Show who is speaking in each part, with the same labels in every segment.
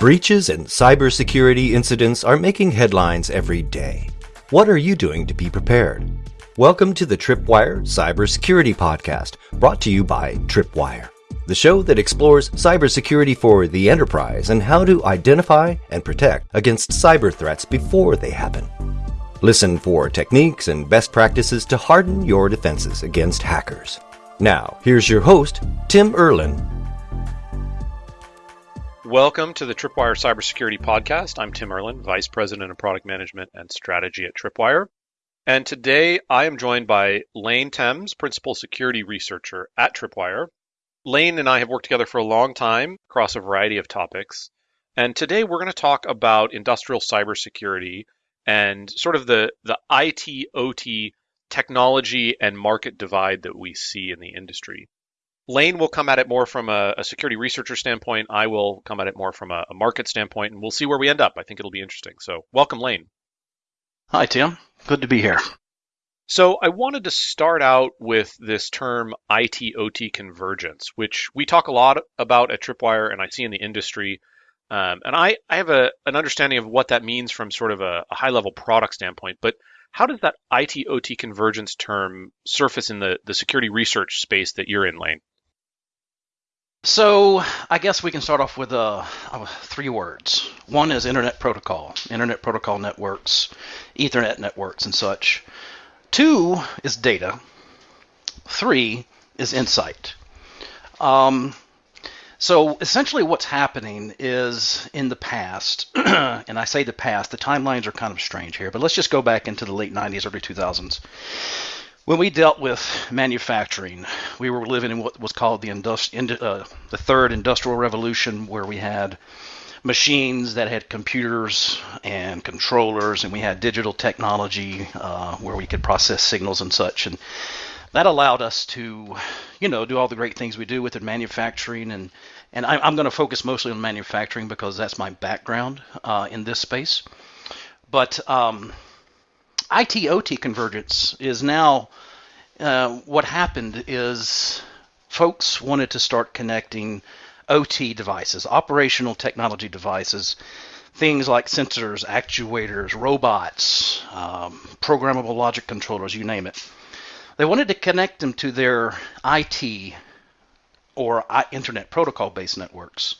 Speaker 1: Breaches and cybersecurity incidents are making headlines every day. What are you doing to be prepared? Welcome to the Tripwire Cybersecurity Podcast, brought to you by Tripwire, the show that explores cybersecurity for the enterprise and how to identify and protect against cyber threats before they happen. Listen for techniques and best practices to harden your defenses against hackers. Now, here's your host, Tim Erlin,
Speaker 2: Welcome to the Tripwire Cybersecurity Podcast. I'm Tim Erlin, Vice President of Product Management and Strategy at Tripwire. And today I am joined by Lane Thames, Principal Security Researcher at Tripwire. Lane and I have worked together for a long time across a variety of topics. And today we're going to talk about industrial cybersecurity and sort of the, the IT OT technology and market divide that we see in the industry. Lane will come at it more from a, a, security researcher standpoint. I will come at it more from a, a, market standpoint, and we'll see where we end up. I think it'll be interesting. So, welcome, Lane.
Speaker 3: Hi, Tim. Good to be here.
Speaker 2: So, I wanted to start out with this term IT OT convergence, which we talk a lot about at Tripwire and I see in the industry. Um, and I, I have a, an understanding of what that means from sort of a, a high level product standpoint. But how does that IT OT convergence term surface in the, the security research space that you're in, Lane?
Speaker 3: So I guess we can start off with uh, uh, three words. One is Internet Protocol, Internet Protocol networks, Ethernet networks, and such. Two is data. Three is insight. Um, so essentially, what's happening is in the past, and I say the past, the timelines are kind of strange here, but let's just go back into the late 90s, early 2000s when we dealt with manufacturing, we were living in what was called the, industri- uh, the third industrial revolution, where we had machines that had computers and controllers, and we had digital technology uh, where we could process signals and such. And that allowed us to, you know, do all the great things we do within manufacturing. And, and I, am going to focus mostly on manufacturing because that's my background uh, in this space. But um, IT OT convergence is now uh, what happened is folks wanted to start connecting OT devices, operational technology devices, things like sensors, actuators, robots, um, programmable logic controllers, you name it. They wanted to connect them to their IT or Internet protocol based networks.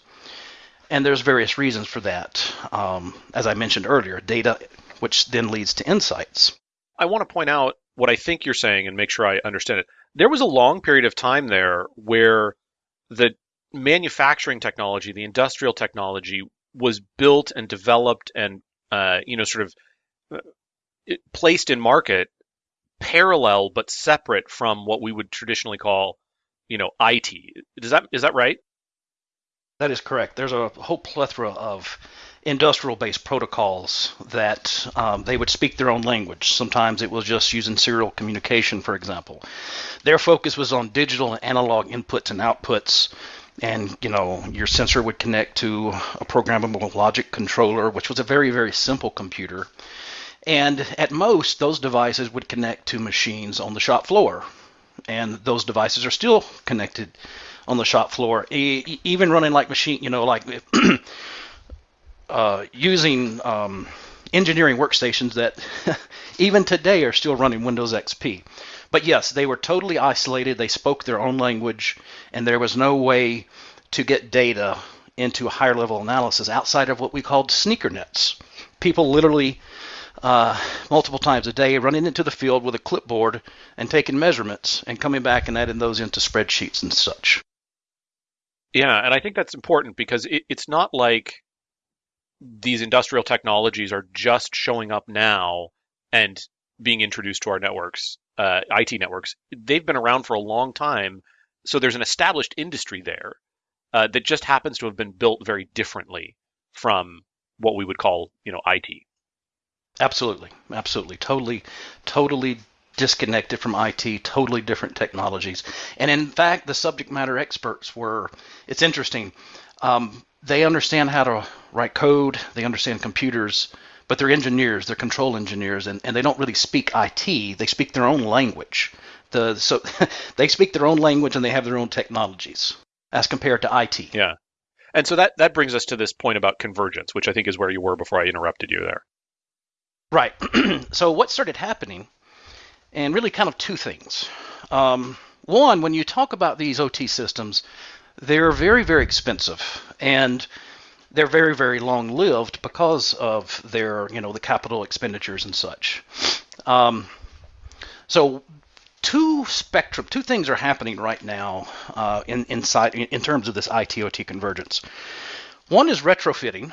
Speaker 3: And there's various reasons for that. Um, as I mentioned earlier, data which then leads to insights.
Speaker 2: I want to point out what I think you're saying and make sure I understand it. There was a long period of time there where the manufacturing technology, the industrial technology, was built and developed and uh, you know sort of uh, placed in market parallel but separate from what we would traditionally call you know IT. Is that is that right?
Speaker 3: That is correct. There's a whole plethora of industrial based protocols that um, they would speak their own language. Sometimes it was just using serial communication, for example. Their focus was on digital and analog inputs and outputs. And you know, your sensor would connect to a programmable logic controller, which was a very, very simple computer. And at most, those devices would connect to machines on the shop floor. And those devices are still connected on the shop floor, e- even running like machine, you know, like uh, using um, engineering workstations that even today are still running Windows XP. But yes, they were totally isolated. They spoke their own language, and there was no way to get data into higher level analysis outside of what we called sneaker nets. People literally uh, multiple times a day running into the field with a clipboard and taking measurements and coming back and adding those into spreadsheets and such.
Speaker 2: Yeah, and I think that's important because it, it's not like these industrial technologies are just showing up now and being introduced to our networks, uh, IT networks. They've been around for a long time, so there's an established industry there uh, that just happens to have been built very differently from what we would call, you know, IT.
Speaker 3: Absolutely, absolutely, totally, totally disconnected from IT, totally different technologies. And in fact, the subject matter experts were. It's interesting. Um, they understand how to write code, they understand computers, but they're engineers, they're control engineers, and, and they don't really speak IT. They speak their own language. The, so they speak their own language and they have their own technologies as compared to IT.
Speaker 2: Yeah. And so that that brings us to this point about convergence, which I think is where you were before I interrupted you there.
Speaker 3: Right. so what started happening, and really kind of two things. Um, one, when you talk about these OT systems, they're very, very expensive, and they're very, very long lived because of their, you know, the capital expenditures and such. Um, so two spectrum, two things are happening right now uh, in inside in terms of this ITOT convergence. One is retrofitting,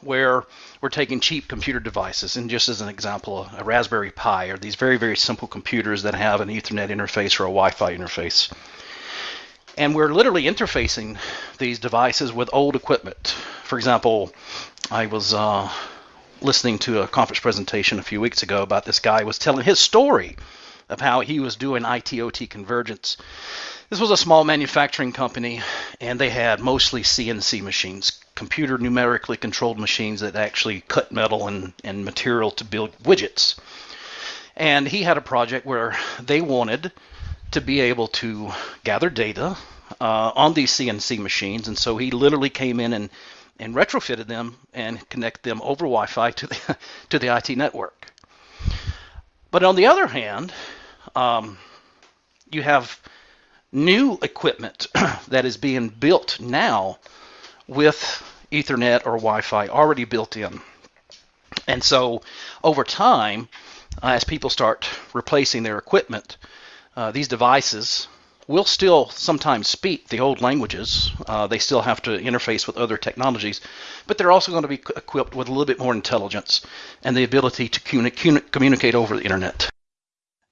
Speaker 3: where we're taking cheap computer devices, and just as an example, a Raspberry Pi or these very very simple computers that have an Ethernet interface or a Wi-Fi interface, and we're literally interfacing these devices with old equipment. For example, I was uh, listening to a conference presentation a few weeks ago about this guy was telling his story of how he was doing IT/OT convergence. This was a small manufacturing company, and they had mostly CNC machines, computer numerically controlled machines that actually cut metal and, and material to build widgets. And he had a project where they wanted to be able to gather data uh, on these CNC machines, and so he literally came in and and retrofitted them and connect them over Wi-Fi to the to the IT network. But on the other hand, um, you have new equipment that is being built now with Ethernet or Wi-Fi already built in. And so over time, as people start replacing their equipment, uh, these devices will still sometimes speak the old languages. Uh, they still have to interface with other technologies, but they're also going to be equipped with a little bit more intelligence and the ability to communicate over the internet.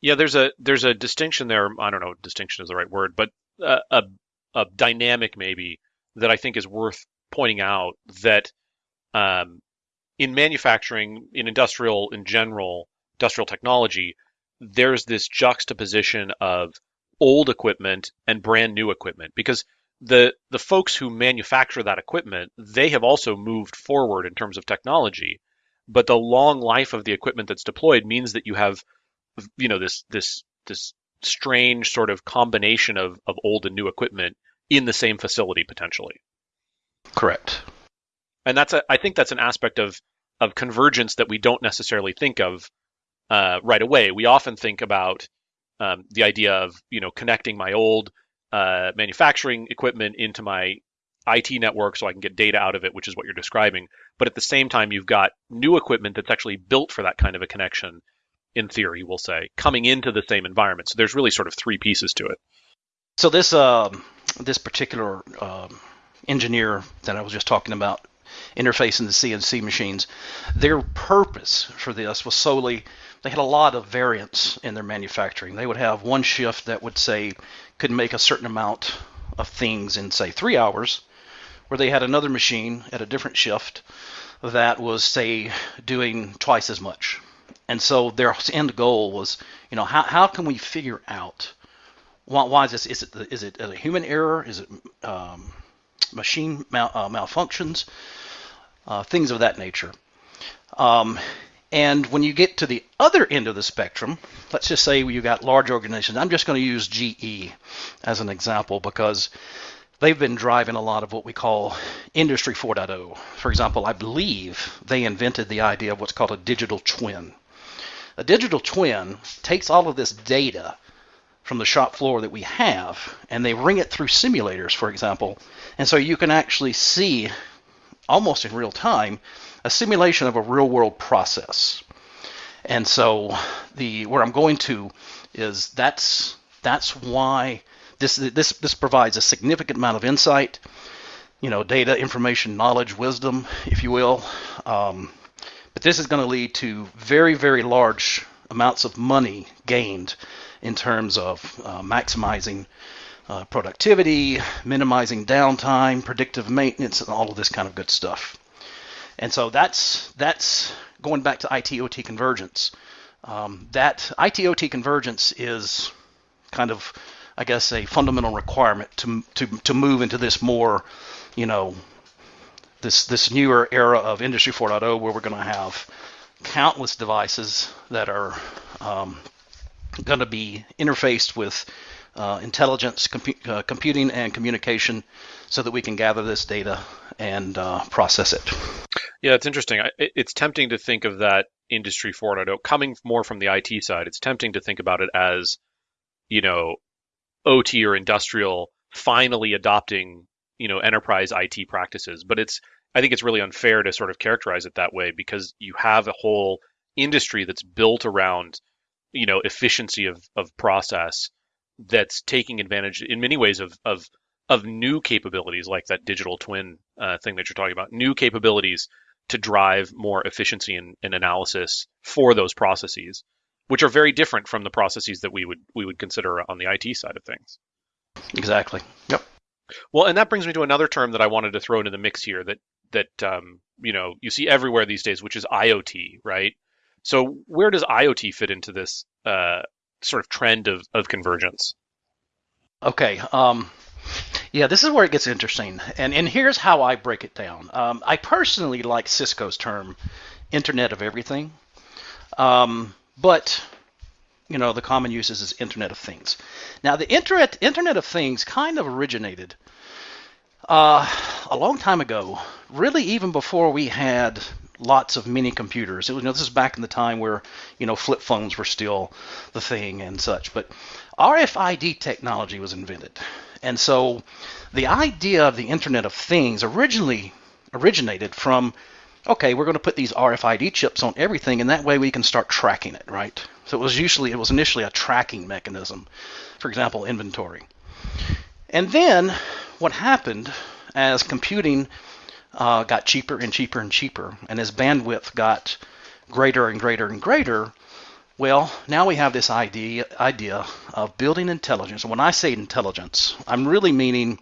Speaker 2: Yeah, there's a there's a distinction there. I don't know, distinction is the right word, but uh, a a dynamic maybe that I think is worth pointing out that um, in manufacturing, in industrial in general, industrial technology, there's this juxtaposition of old equipment and brand new equipment because the the folks who manufacture that equipment they have also moved forward in terms of technology but the long life of the equipment that's deployed means that you have you know this this this strange sort of combination of, of old and new equipment in the same facility potentially.
Speaker 3: Correct.
Speaker 2: And that's a I think that's an aspect of of convergence that we don't necessarily think of uh, right away. We often think about um, the idea of you know connecting my old uh, manufacturing equipment into my IT network so I can get data out of it, which is what you're describing. But at the same time, you've got new equipment that's actually built for that kind of a connection in theory, we'll say, coming into the same environment. So there's really sort of three pieces to it.
Speaker 3: So this uh, this particular uh, engineer that I was just talking about, interfacing the CNC machines, their purpose for this was solely they had a lot of variance in their manufacturing. They would have one shift that would say could make a certain amount of things in say three hours, where they had another machine at a different shift that was say doing twice as much and so their end goal was, you know, how, how can we figure out why, why is this? Is it is it a human error? Is it um, machine mal, uh, malfunctions? Uh, things of that nature. Um, and when you get to the other end of the spectrum, let's just say you've got large organizations. I'm just going to use GE as an example because they've been driving a lot of what we call Industry 4.0. For example, I believe they invented the idea of what's called a digital twin. A digital twin takes all of this data from the shop floor that we have and they ring it through simulators, for example. And so you can actually see almost in real time a simulation of a real world process. And so the where I'm going to is that's that's why this this this provides a significant amount of insight, you know, data, information, knowledge, wisdom, if you will, um, but this is going to lead to very, very large amounts of money gained in terms of uh, maximizing uh, productivity, minimizing downtime, predictive maintenance, and all of this kind of good stuff. And so that's that's going back to IT/OT convergence. Um, that IT/OT convergence is kind of, I guess, a fundamental requirement to to to move into this more, you know, this this newer era of Industry 4.0 where we're going to have countless devices that are um, going to be interfaced with uh, intelligence, compu- uh, computing, and communication, so that we can gather this data and uh, process it.
Speaker 2: Yeah, it's interesting. It's tempting to think of that industry 4.0 coming more from the IT side. It's tempting to think about it as, you know, OT or industrial finally adopting, you know, enterprise IT practices. But it's, I think it's really unfair to sort of characterize it that way because you have a whole industry that's built around, you know, efficiency of, of process that's taking advantage in many ways of, of of new capabilities like that digital twin uh, thing that you're talking about, new capabilities to drive more efficiency and, analysis for those processes, which are very different from the processes that we would we would consider on the IT side of things.
Speaker 3: Exactly. Yep.
Speaker 2: Well, and that brings me to another term that I wanted to throw into the mix here that that um, you know you see everywhere these days, which is IoT, right? So where does IoT fit into this uh, sort of trend of, of convergence?
Speaker 3: Okay. Um, yeah, this is where it gets interesting. And, and here's how I break it down. Um, I personally like Cisco's term, Internet of Everything. Um, but, you know, the common use is Internet of Things. Now, the Internet, Internet of Things kind of originated uh, a long time ago, really even before we had lots of mini computers. It you know, this is back in the time where you know flip phones were still the thing and such. But RFID technology was invented, and so the idea of the Internet of Things originally originated from okay, we're going to put these RFID chips on everything, and that way we can start tracking it, right? So it was usually it was initially a tracking mechanism, for example, inventory. And then what happened as computing uh, got cheaper and cheaper and cheaper, and as bandwidth got greater and greater and greater, well, now we have this idea idea of building intelligence. When I say intelligence, I'm really meaning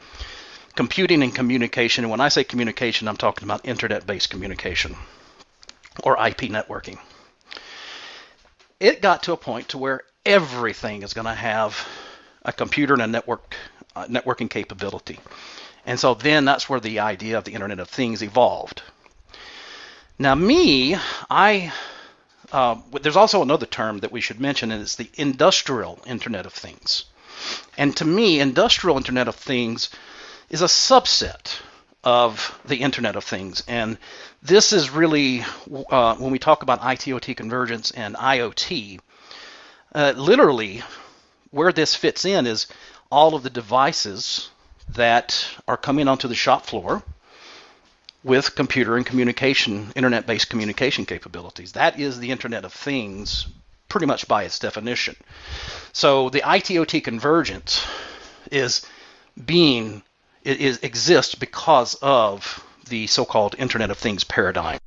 Speaker 3: computing and communication. And when I say communication, I'm talking about internet-based communication or IP networking. It got to a point to where everything is going to have a computer and a network uh, networking capability. And so then that's where the idea of the Internet of Things evolved. Now, me, I uh, there's also another term that we should mention, and it's the industrial Internet of Things. And to me, industrial Internet of Things is a subset of the Internet of Things. And this is really, uh, when we talk about ITOT convergence and IoT, uh, literally where this fits in is all of the devices that are coming onto the shop floor with computer and communication, internet based communication capabilities. That is the Internet of Things pretty much by its definition. So the ITOT convergence is being it is exists because of the so-called Internet of Things paradigm.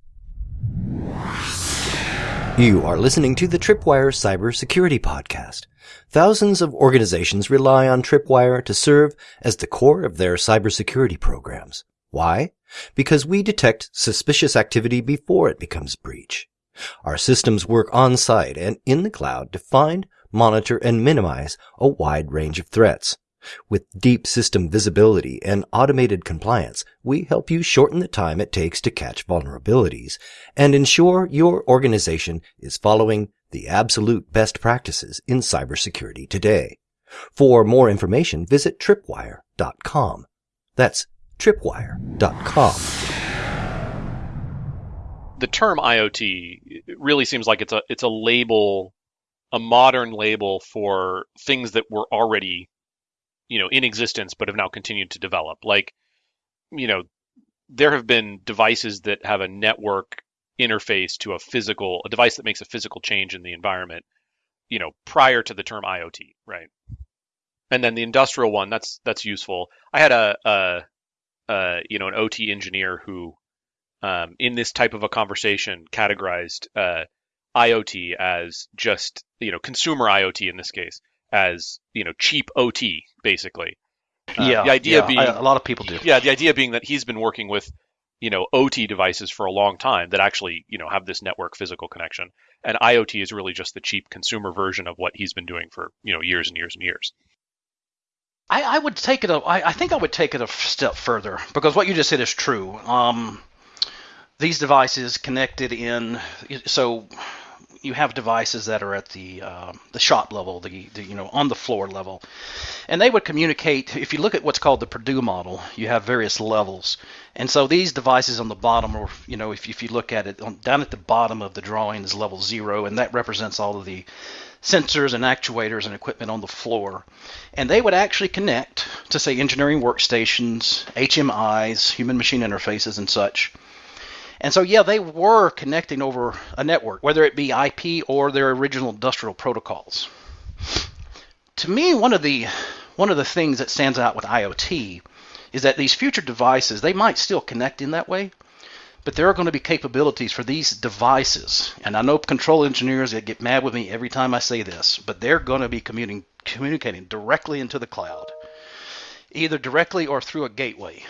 Speaker 1: You are listening to the Tripwire Cybersecurity Podcast. Thousands of organizations rely on Tripwire to serve as the core of their cybersecurity programs. Why? Because we detect suspicious activity before it becomes breach. Our systems work on site and in the cloud to find, monitor, and minimize a wide range of threats. With deep system visibility and automated compliance, we help you shorten the time it takes to catch vulnerabilities and ensure your organization is following the absolute best practices in cybersecurity today. For more information, visit tripwire.com. That's tripwire.com.
Speaker 2: The term IoT really seems like it's a it's a label, a modern label for things that were already, you know, in existence but have now continued to develop. Like, you know, there have been devices that have a network interface to a physical a device that makes a physical change in the environment, you know, prior to the term IoT, right? And then the industrial one, that's that's useful. I had a, a uh, you know, an OT engineer who, um, in this type of a conversation, categorized uh, IoT as just, you know, consumer IoT in this case as, you know, cheap OT, basically.
Speaker 3: Uh, yeah. The idea yeah, being I, a lot of people do.
Speaker 2: Yeah. The idea being that he's been working with, you know, OT devices for a long time that actually, you know, have this network physical connection. And IoT is really just the cheap consumer version of what he's been doing for, you know, years and years and years.
Speaker 3: I, I would take it. A, I, I think I would take it a step further because what you just said is true. Um, these devices connected in so you have devices that are at the uh, the shop level, the, the you know on the floor level, and they would communicate. If you look at what's called the Purdue model, you have various levels, and so these devices on the bottom, or you know if if you look at it on, down at the bottom of the drawing is level zero, and that represents all of the sensors and actuators and equipment on the floor. And they would actually connect to, say, engineering workstations, HMIs, human machine interfaces, and such. And so, yeah, they were connecting over a network, whether it be IP or their original industrial protocols. To me, one of the one of the things that stands out with IoT is that these future devices they might still connect in that way, but there are going to be capabilities for these devices. And I know control engineers that get mad with me every time I say this, but they're going to be commuting, communicating directly into the cloud, either directly or through a gateway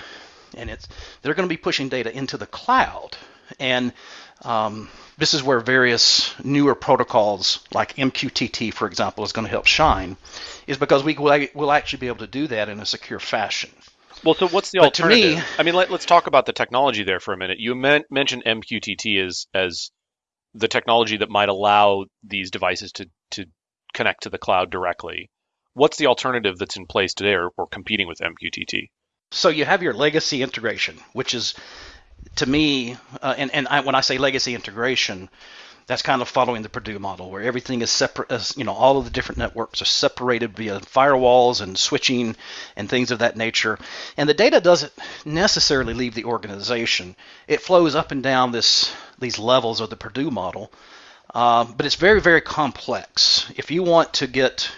Speaker 3: and it's they're going to be pushing data into the cloud. And um, this is where various newer protocols like MQTT, for example, is going to help shine, is because we will will actually be able to do that in a secure fashion.
Speaker 2: Well, so what's the but alternative? Me, I mean, let, us talk about the technology there for a minute. You men- mentioned MQTT as as the technology that might allow these devices to to connect to the cloud directly. What's the alternative that's in place today or, or competing with MQTT?
Speaker 3: So you have your legacy integration, which is to me, uh, and, and I, when I say legacy integration, that's kind of following the Purdue model, where everything is separate. As, you know, all of the different networks are separated via firewalls and switching and things of that nature. And the data doesn't necessarily leave the organization; it flows up and down this these levels of the Purdue model. Um, but it's very, very complex. If you want to get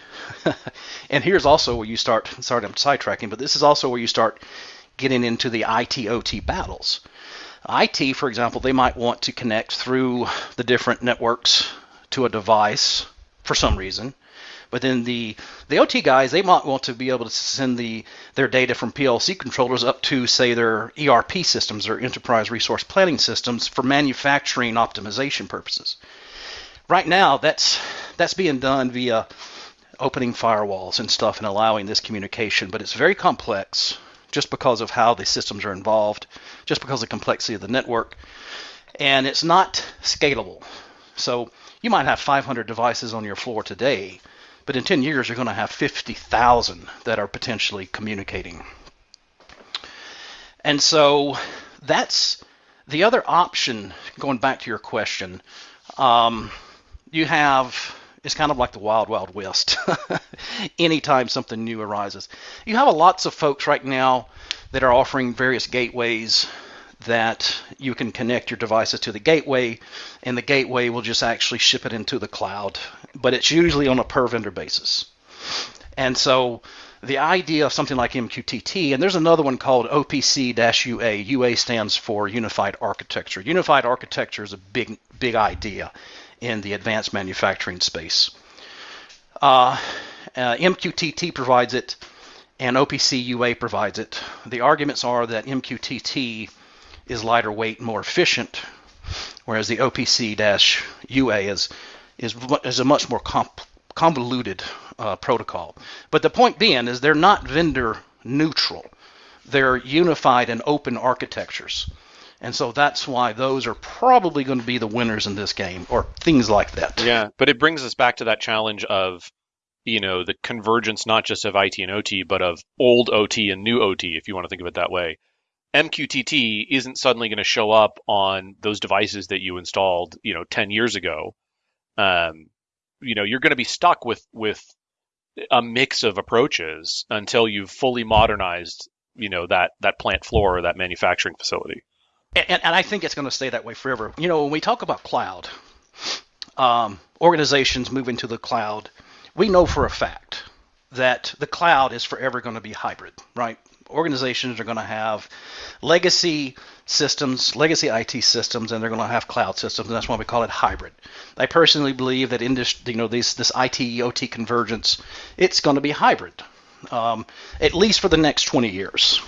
Speaker 3: and here's also where you start. Sorry, I'm sidetracking, but this is also where you start getting into the IT OT battles. IT, for example, they might want to connect through the different networks to a device for some reason. But then the the OT guys, they might want to be able to send the their data from PLC controllers up to say their ERP systems or enterprise resource planning systems for manufacturing optimization purposes. Right now, that's that's being done via opening firewalls and stuff and allowing this communication, but it's very complex just because of how the systems are involved, just because of the complexity of the network, and it's not scalable. So you might have 500 devices on your floor today, but in 10 years you're going to have 50,000 that are potentially communicating. And so that's the other option, going back to your question. Um, you have it's kind of like the wild, wild west. Anytime something new arises, you have lots of folks right now that are offering various gateways that you can connect your devices to the gateway, and the gateway will just actually ship it into the cloud. But it's usually on a per vendor basis. And so the idea of something like MQTT, and there's another one called OPC-UA. UA stands for Unified Architecture. Unified Architecture is a big, big idea in the advanced manufacturing space. Uh, uh, MQTT provides it, and OPC UA provides it. The arguments are that MQTT is lighter weight, more efficient, whereas the OPC UA is, is, is a much more comp- convoluted uh, protocol. But the point being is they're not vendor neutral. They're unified and open architectures. And so that's why those are probably going to be the winners in this game, or things like that.
Speaker 2: Yeah, but it brings us back to that challenge of, you know, the convergence not just of IT and OT, but of old OT and new OT, if you want to think of it that way. MQTT isn't suddenly going to show up on those devices that you installed, you know, 10 years ago. Um, you know, you're going to be stuck with with a mix of approaches until you've fully modernized, you know, that that plant floor or that manufacturing facility
Speaker 3: and, and I think it's going to stay that way forever. You know, when we talk about cloud, um, organizations moving to the cloud, we know for a fact that the cloud is forever going to be hybrid, right? Organizations are going to have legacy systems, legacy IT systems, and they're going to have cloud systems, and that's why we call it hybrid. I personally believe that in this, you know, this this IT OT convergence, it's going to be hybrid, um, at least for the next 20 years.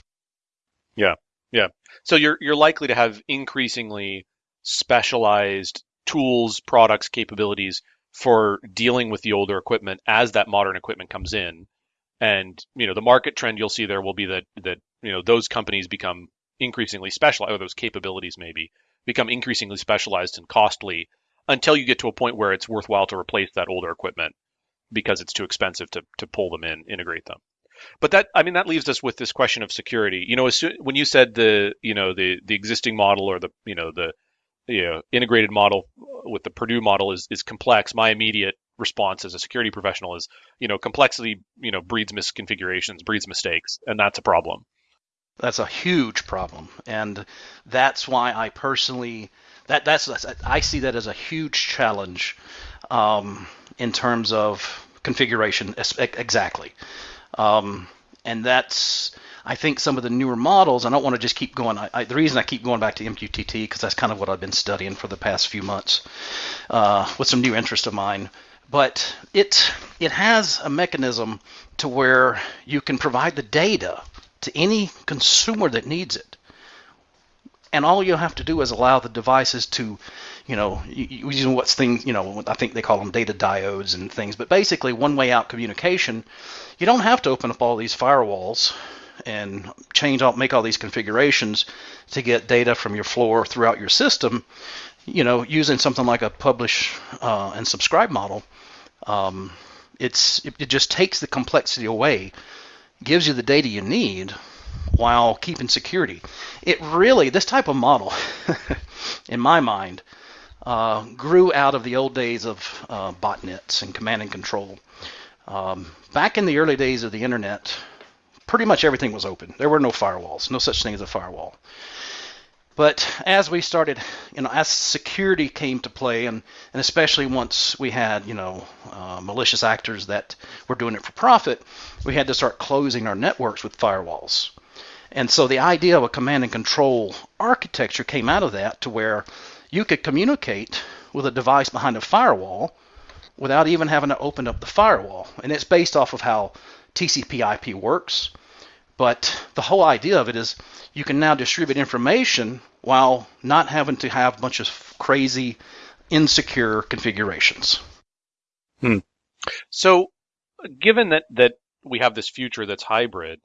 Speaker 2: Yeah, yeah. So you're you're likely to have increasingly specialized tools, products, capabilities for dealing with the older equipment as that modern equipment comes in. And you know, the market trend you'll see there will be that that you know those companies become increasingly specialized, or those capabilities maybe become increasingly specialized and costly until you get to a point where it's worthwhile to replace that older equipment because it's too expensive to to pull them in, integrate them. But that I mean that leaves us with this question of security. You know, soon, when you said the you know the the existing model or the you know the you know integrated model with the Purdue model is is complex, my immediate response as a security professional is you know complexity you know breeds misconfigurations, breeds mistakes, and that's a problem.
Speaker 3: That's a huge problem, and that's why I personally that that's I see that as a huge challenge um, in terms of configuration exactly. Um, and that's I think some of the newer models. I don't want to just keep going. I, I, the reason I keep going back to MQTT because that's kind of what I've been studying for the past few months uh, with some new interest of mine. But it it has a mechanism to where you can provide the data to any consumer that needs it. And all you have to do is allow the devices to, you know, using what's things, you know, I think they call them data diodes and things, but basically one way out communication. You don't have to open up all these firewalls and change all, make all these configurations to get data from your floor throughout your system. You know, using something like a publish uh, and subscribe model, um, it's it, it just takes the complexity away gives you the data you need while keeping security. It really, this type of model, in my mind, uh, grew out of the old days of uh, botnets and command and control. Um, back in the early days of the internet, pretty much everything was open. There were no firewalls, no such thing as a firewall. But as we started, you know, as security came to play, and, and especially once we had, you know, uh, malicious actors that were doing it for profit, we had to start closing our networks with firewalls. And so the idea of a command and control architecture came out of that to where you could communicate with a device behind a firewall without even having to open up the firewall. And it's based off of how TCP/IP works. But the whole idea of it is you can now distribute information while not having to have a bunch of crazy, insecure configurations.
Speaker 2: Hmm. So, given that that we have this future that's hybrid,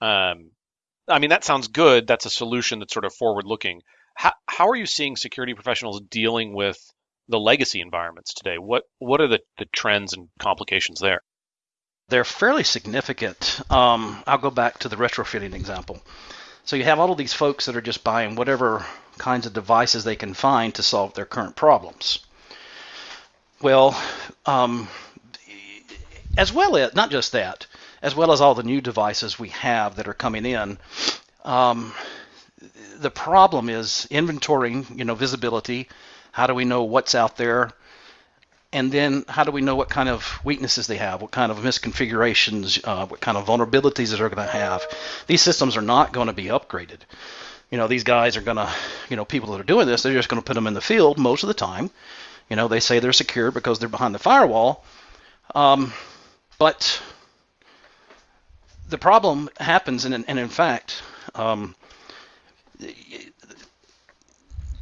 Speaker 2: um, I mean that sounds good. That's a solution that's sort of forward-looking. How how are you seeing security professionals dealing with the legacy environments today? What what are the, the trends and complications there?
Speaker 3: They're fairly significant. Um, I'll go back to the retrofitting example. So you have all of these folks that are just buying whatever kinds of devices they can find to solve their current problems. Well, um, as well as not just that, as well as all the new devices we have that are coming in, um, the problem is inventorying, you know, visibility. How do we know what's out there? and then how do we know what kind of weaknesses they have, what kind of misconfigurations, uh, what kind of vulnerabilities they're going to have? These systems are not going to be upgraded. You know, these guys are going to, you know, people that are doing this, they're just going to put them in the field most of the time. You know, they say they're secure because they're behind the firewall. Um, but the problem happens, and, and in fact, um,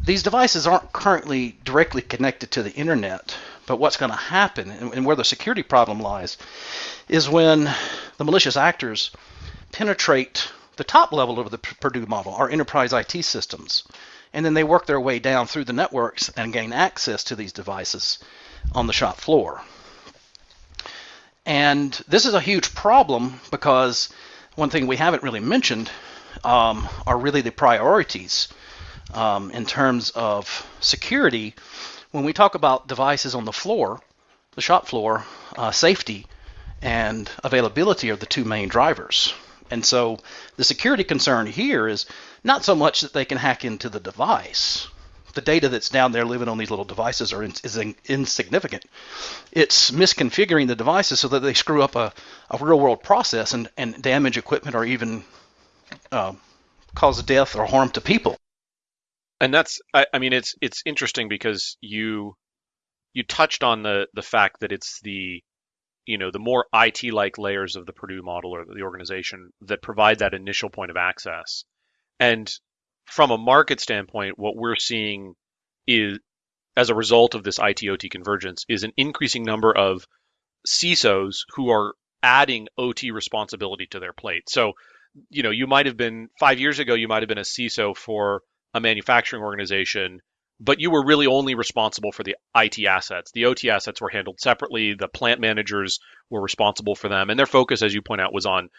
Speaker 3: these devices aren't currently directly connected to the internet but what's going to happen and where the security problem lies is when the malicious actors penetrate the top level of the Purdue model, our enterprise IT systems, and then they work their way down through the networks and gain access to these devices on the shop floor. And this is a huge problem because one thing we haven't really mentioned um, are really the priorities um, in terms of security when we talk about devices on the floor, the shop floor, uh, safety and availability are the two main drivers. And so the security concern here is not so much that they can hack into the device. The data that's down there living on these little devices are in, is in, insignificant. It's misconfiguring the devices so that they screw up a, a real world process and, and damage equipment or even uh, cause death or harm to people
Speaker 2: and that's I, I, mean it's it's interesting because you you touched on the the fact that it's the you know the more IT like layers of the Purdue model or the organization that provide that initial point of access. And from a market standpoint, what we're seeing is as a result of this IT/OT convergence is an increasing number of CISOs who are adding OT responsibility to their plate. So, you know, you might have been five years ago, you might have been a CISO for a manufacturing organization but you were really only responsible for the IT assets. The OT assets were handled separately. The plant managers were responsible for them, and their focus, as you point out, was on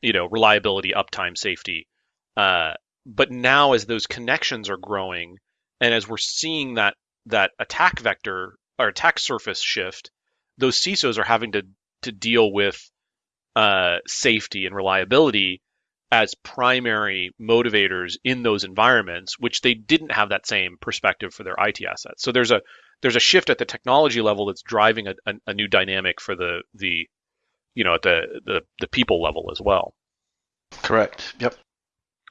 Speaker 2: you know reliability, uptime, safety. Uh, but now, as those connections are growing, and as we're seeing that that attack vector or attack surface shift, those CISOs are having to to deal with uh, safety and reliability as primary motivators in those environments, which they didn't have that same perspective for their IT assets. So there's a there's a shift at the technology level that's driving a, a, a new dynamic for the the you know at the, the the people level as well.
Speaker 3: Correct. Yep.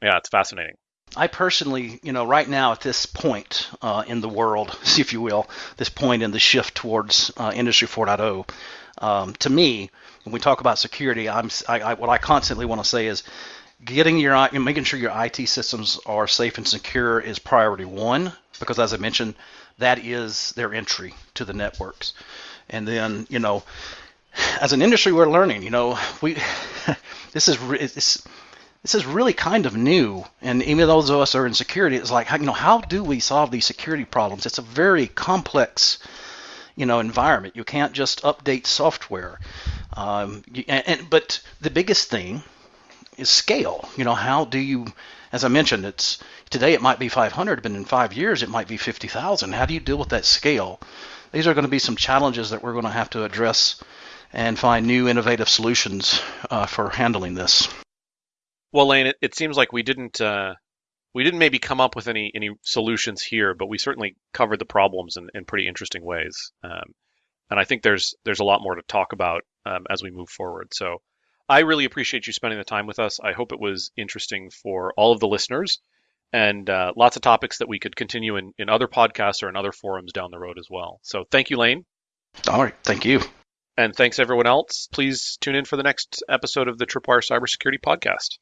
Speaker 2: Yeah, it's fascinating.
Speaker 3: I personally, you know, right now at this point uh, in the world, if you will, this point in the shift towards uh, Industry 4.0, um, to me, when we talk about security, I'm I, I, what I constantly want to say is getting your making sure your IT systems are safe and secure is priority one because as I mentioned, that is their entry to the networks. And then, you know, as an industry, we're learning. You know, we this is this this is really kind of new. And even those of us are in security, it's like, you know, how do we solve these security problems? It's a very complex, you know, environment. You can't just update software. Um, and, and but the biggest thing is scale. You know, how do you, as I mentioned, it's today it might be 500, but in five years it might be 50,000. How do you deal with that scale? These are going to be some challenges that we're going to have to address and find new innovative solutions uh, for handling this.
Speaker 2: Well, Lane, it, it seems like we didn't uh, we didn't maybe come up with any any solutions here, but we certainly covered the problems in, in pretty interesting ways. Um, and I think there's there's a lot more to talk about um, as we move forward. So I really appreciate you spending the time with us. I hope it was interesting for all of the listeners, and uh, lots of topics that we could continue in, in other podcasts or in other forums down the road as well. So thank you, Lane.
Speaker 3: All right, thank you.
Speaker 2: And thanks everyone else. Please tune in for the next episode of the Tripwire Cybersecurity Podcast.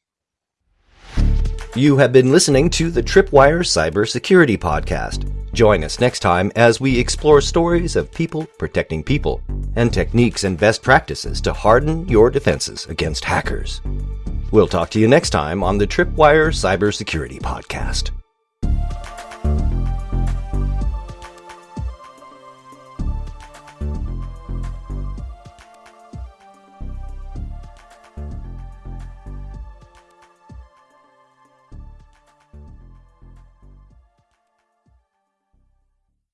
Speaker 1: You have been listening to the Tripwire Cybersecurity Podcast. Join us next time as we explore stories of people protecting people and techniques and best practices to harden your defenses against hackers. We'll talk to you next time on the Tripwire Cybersecurity Podcast.